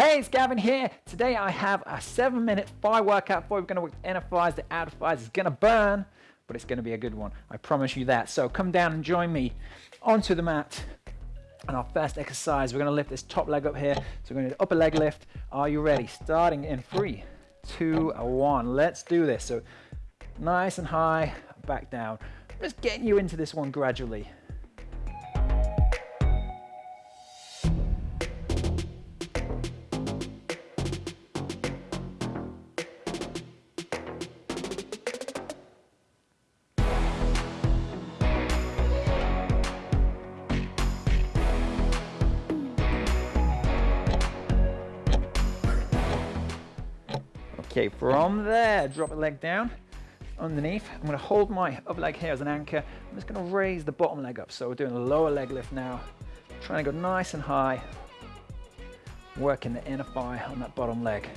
Hey, it's Gavin here. Today I have a seven minute fire workout for you. We're gonna work thighs, the outer thighs. It's gonna burn, but it's gonna be a good one. I promise you that. So come down and join me onto the mat. And our first exercise, we're gonna lift this top leg up here. So we're gonna do upper leg lift. Are you ready? Starting in three, two, one. Let's do this. So nice and high, back down. Just getting you into this one gradually. Okay, from there, drop the leg down underneath. I'm gonna hold my upper leg here as an anchor. I'm just gonna raise the bottom leg up. So we're doing a lower leg lift now. Trying to go nice and high. Working the inner thigh on that bottom leg.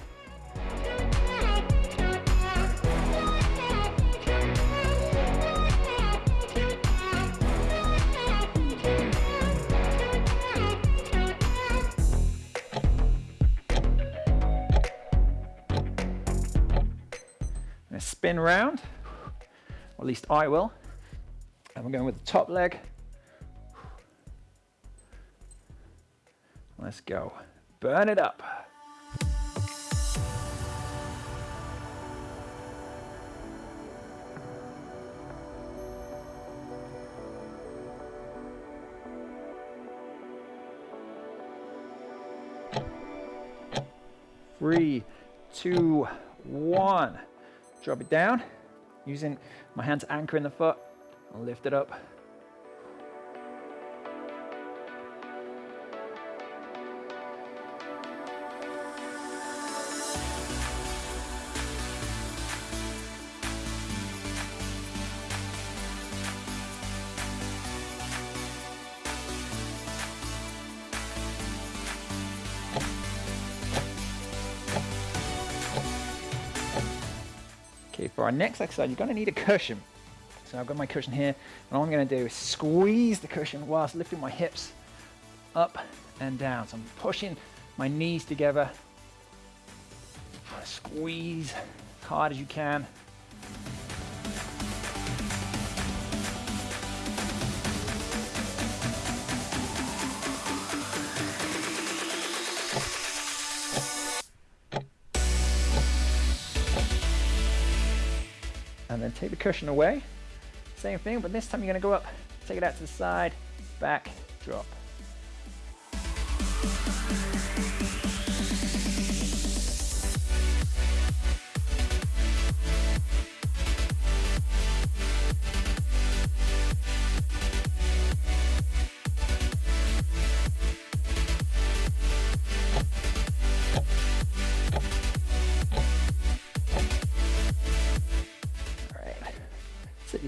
Spin round, or at least I will. And we're going with the top leg. Let's go. Burn it up. Three, two, one. Drop it down, using my hand to anchor in the foot. Lift it up. Okay, for our next exercise, you're gonna need a cushion. So I've got my cushion here, and all I'm gonna do is squeeze the cushion whilst lifting my hips up and down. So I'm pushing my knees together. Squeeze as hard as you can. Then take the cushion away. Same thing, but this time you're gonna go up, take it out to the side, back, drop.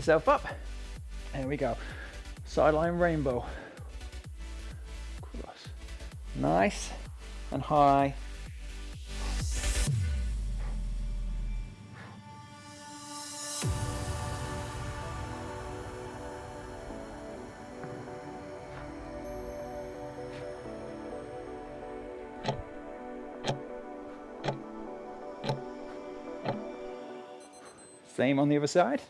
Yourself up. There we go. Sideline rainbow. Cross. Nice and high. Same on the other side.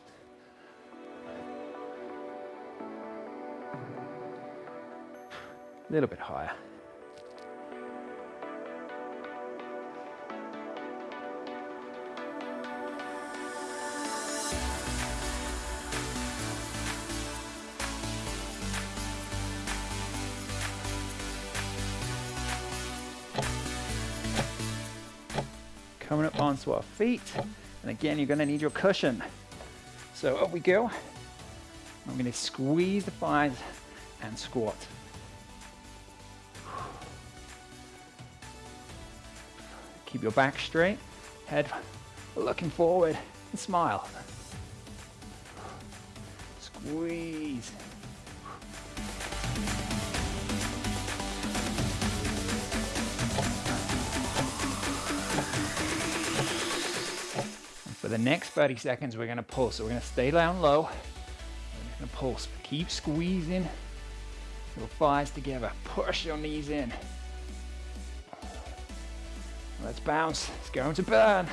A little bit higher. Coming up onto our feet. And again, you're gonna need your cushion. So up we go. I'm gonna squeeze the thighs and squat. Keep your back straight, head looking forward, and smile. Squeeze. For the next 30 seconds, we're gonna pull. So we're gonna stay down low. We're gonna pulse. Keep squeezing your thighs together. Push your knees in. Let's bounce. It's going to burn.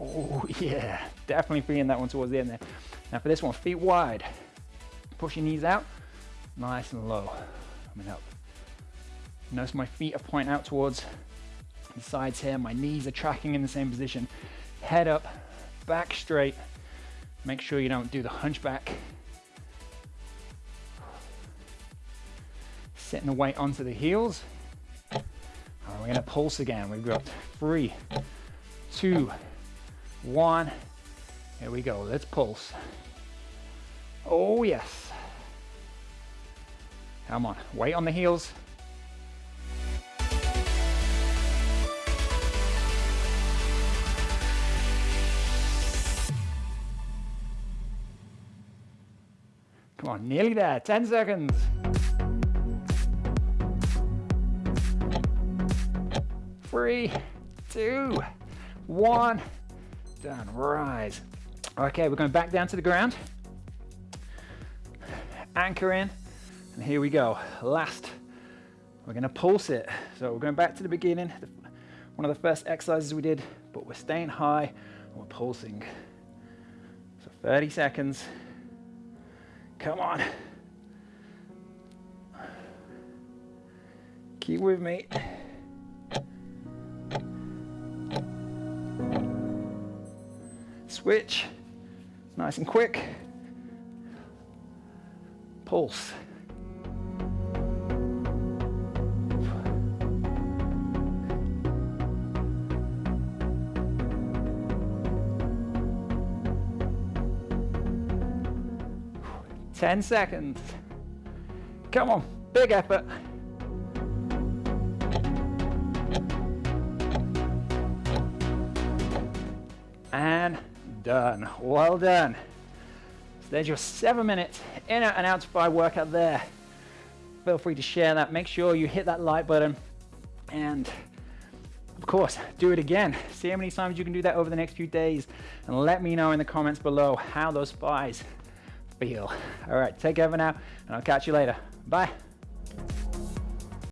Oh yeah, definitely feeling that one towards the end there. Now for this one, feet wide. Push your knees out, nice and low, coming up. Notice my feet are pointing out towards the sides here. My knees are tracking in the same position. Head up, back straight. Make sure you don't do the hunchback. Setting the weight onto the heels. Right, we're gonna pulse again. We've got three, two, one. Here we go, let's pulse. Oh yes. Come on, weight on the heels. Come on, nearly there, 10 seconds. Three, two, one, done, rise. Okay, we're going back down to the ground. Anchor in, and here we go. Last, we're gonna pulse it. So we're going back to the beginning, one of the first exercises we did, but we're staying high and we're pulsing. So 30 seconds. Come on. Keep with me. Switch. Nice and quick. Pulse. Ten seconds. Come on, big effort. And done. Well done. So there's your seven minutes in and out by workout there. Feel free to share that. Make sure you hit that like button and of course, do it again. See how many times you can do that over the next few days and let me know in the comments below how those spies for. All right, take care for now, and I'll catch you later. Bye.